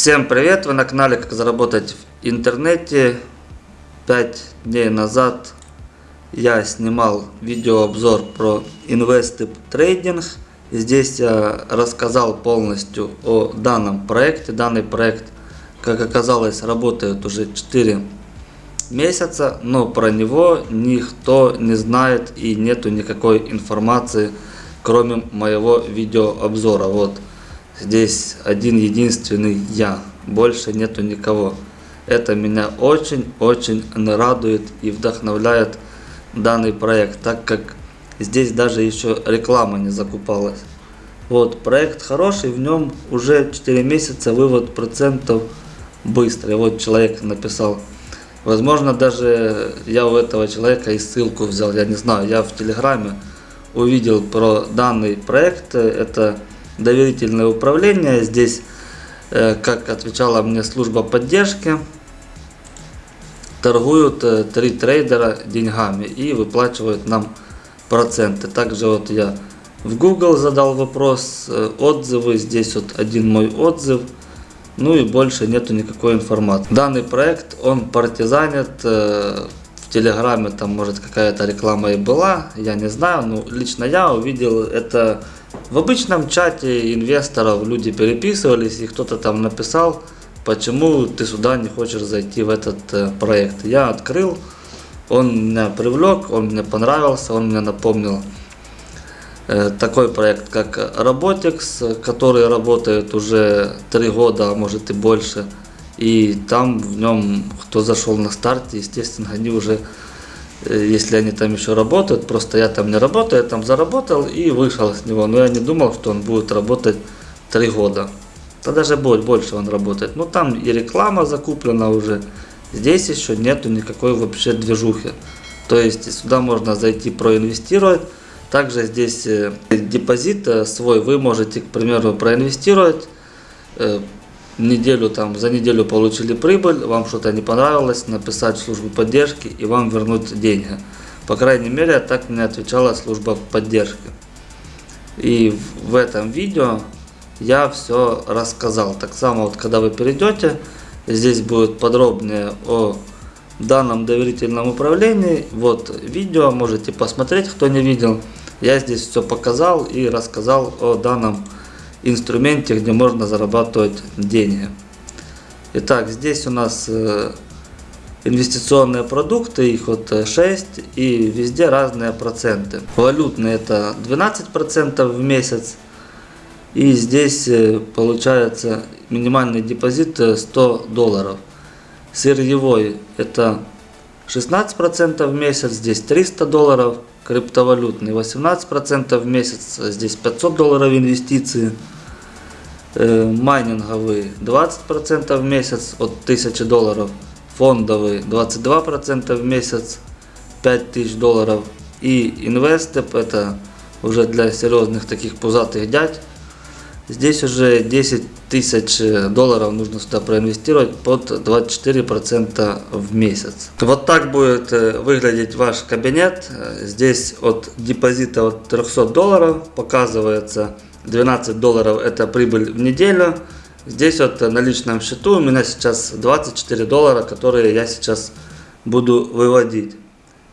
Всем привет! Вы на канале Как заработать в интернете. Пять дней назад я снимал видеообзор про Investip трейдинг. Здесь я рассказал полностью о данном проекте. Данный проект, как оказалось, работает уже 4 месяца, но про него никто не знает и нету никакой информации, кроме моего видеообзора. Вот Здесь один единственный я, больше нету никого. Это меня очень-очень радует и вдохновляет данный проект, так как здесь даже еще реклама не закупалась. Вот, проект хороший, в нем уже 4 месяца вывод процентов быстрый. Вот человек написал. Возможно, даже я у этого человека и ссылку взял, я не знаю. Я в Телеграме увидел про данный проект. Это доверительное управление. Здесь, э, как отвечала мне служба поддержки, торгуют э, три трейдера деньгами и выплачивают нам проценты. Также вот я в Google задал вопрос, э, отзывы, здесь вот один мой отзыв, ну и больше нету никакой информации. Данный проект, он партизанит, Телеграме там может какая-то реклама и была, я не знаю, но лично я увидел это в обычном чате инвесторов люди переписывались, и кто-то там написал, почему ты сюда не хочешь зайти в этот э, проект. Я открыл, он меня привлек, он мне понравился, он мне напомнил э, такой проект, как Robotics, который работает уже три года, а может и больше. И там в нем, кто зашел на старте, естественно, они уже Э, если они там еще работают, просто я там не работаю, я там заработал и вышел с него. Но я не думал, что он будет работать три года. Да даже будет больше он работает. Ну там и реклама закуплена уже. Здесь еще нету никакой вообще движухи. То есть сюда можно зайти проинвестировать. Также здесь э, депозит э, свой вы можете, к примеру, проинвестировать неделю там, за неделю получили прибыль, вам что-то не понравилось, написать в службу поддержки и вам вернуть деньги. По крайней мере, так мне отвечала служба поддержки. И в этом видео я все рассказал. Так само, вот когда вы перейдете, здесь будет подробнее о данном доверительном управлении. Вот видео, можете посмотреть, кто не видел. Я здесь все показал и рассказал о данном инструменте, где можно зарабатывать деньги. Итак, здесь у нас э, инвестиционные продукты, их вот 6 э, и везде разные проценты. Валютные это 12% в месяц. И здесь э, получается минимальный депозит 100 долларов. Сырьевой это 16% в месяц, здесь 300 долларов. Криптовалютный 18% в месяц, здесь 500 долларов инвестиции. Э, майнинговый 20% в месяц от 1000 долларов. Фондовый 22% в месяц 5000 долларов. И инвестеп это уже для серьезных таких пузатых дядь. Здесь уже 10 тысяч долларов нужно сюда проинвестировать под 24% в месяц. Вот так будет э, выглядеть ваш кабинет. Здесь от депозита от 300 долларов показывается 12 долларов это прибыль в неделю. Здесь вот на личном счету у меня сейчас 24 доллара, которые я сейчас буду выводить.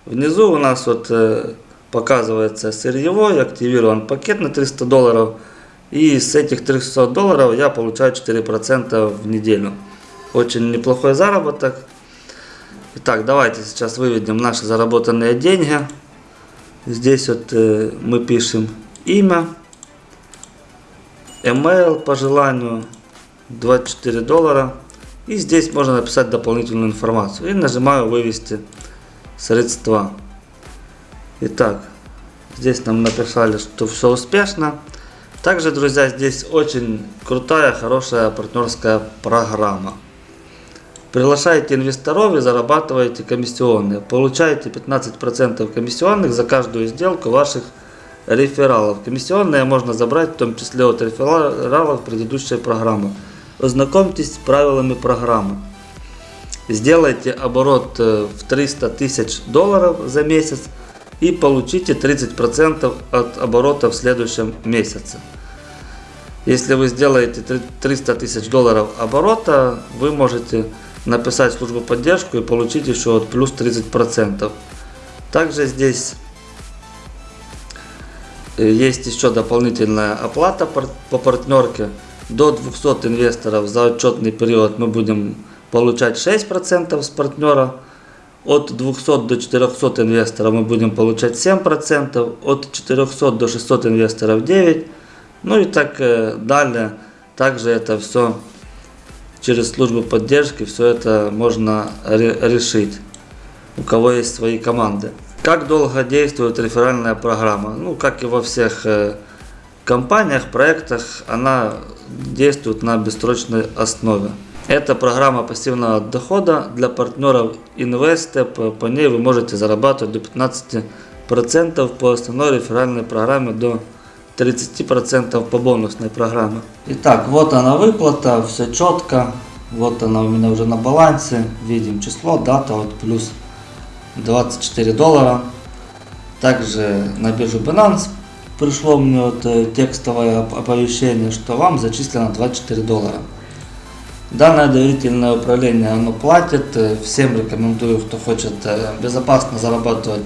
Внизу у нас вот э, показывается сырьевой, активирован пакет на 300 долларов. И с этих 300 долларов я получаю 4% в неделю. Очень неплохой заработок. Итак, давайте сейчас выведем наши заработанные деньги. Здесь вот э, мы пишем имя email по желанию 24 доллара. И здесь можно написать дополнительную информацию. И нажимаю вывести средства. Итак, здесь нам написали, что все успешно. Также, друзья, здесь очень крутая, хорошая партнерская программа. Приглашаете инвесторов и зарабатываете комиссионные. Получаете 15% комиссионных за каждую сделку ваших рефералов. Комиссионные можно забрать в том числе от рефералов предыдущей программы. Ознакомьтесь с правилами программы. Сделайте оборот э, в 300 тысяч долларов за месяц и получите 30% от оборота в следующем месяце. Если вы сделаете три- 300 тысяч долларов оборота, вы можете написать службу поддержку и получить еще вот плюс 30%. Также здесь э, есть еще дополнительная оплата по партнерке. До 200 инвесторов за отчетный период мы будем получать 6% с партнера. От 200 до 400 инвесторов мы будем получать 7%. От 400 до 600 инвесторов 9%. Ну и так э, далее. Также это все через службу поддержки, все это можно ре- решить. У кого есть свои команды. Как долго действует реферальная программа? Ну, как и во всех э, компаниях, проектах, она действует на бессрочной основе. Это программа пассивного дохода для партнеров InvestStep. По ней вы можете зарабатывать до 15% по основной реферальной программе, до 30% по бонусной программе. Итак, вот она выплата, все четко. Вот она у меня уже на балансе. Видим число, дата, вот плюс 24 доллара. Также на биржу Binance пришло мне вот э, текстовое оп- оповещение, что вам зачислено 24 доллара. Данное доверительное управление оно платит. Всем рекомендую, кто хочет э, безопасно зарабатывать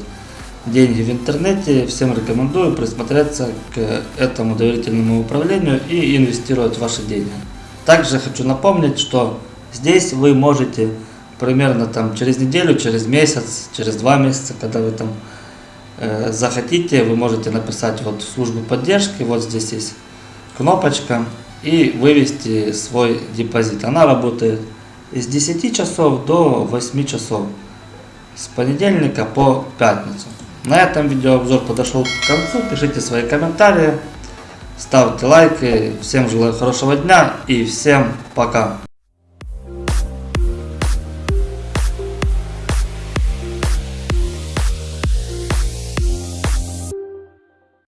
деньги в интернете, всем рекомендую присмотреться к этому доверительному управлению и инвестировать ваши деньги. Также хочу напомнить, что здесь вы можете примерно там через неделю, через месяц, через два месяца, когда вы там э, захотите, вы можете написать вот в службу поддержки, вот здесь есть кнопочка и вывести свой депозит. Она работает с 10 часов до 8 часов с понедельника по пятницу. На этом видеообзор подошел к концу. Пишите свои комментарии, ставьте лайки. Всем желаю хорошего дня и всем пока.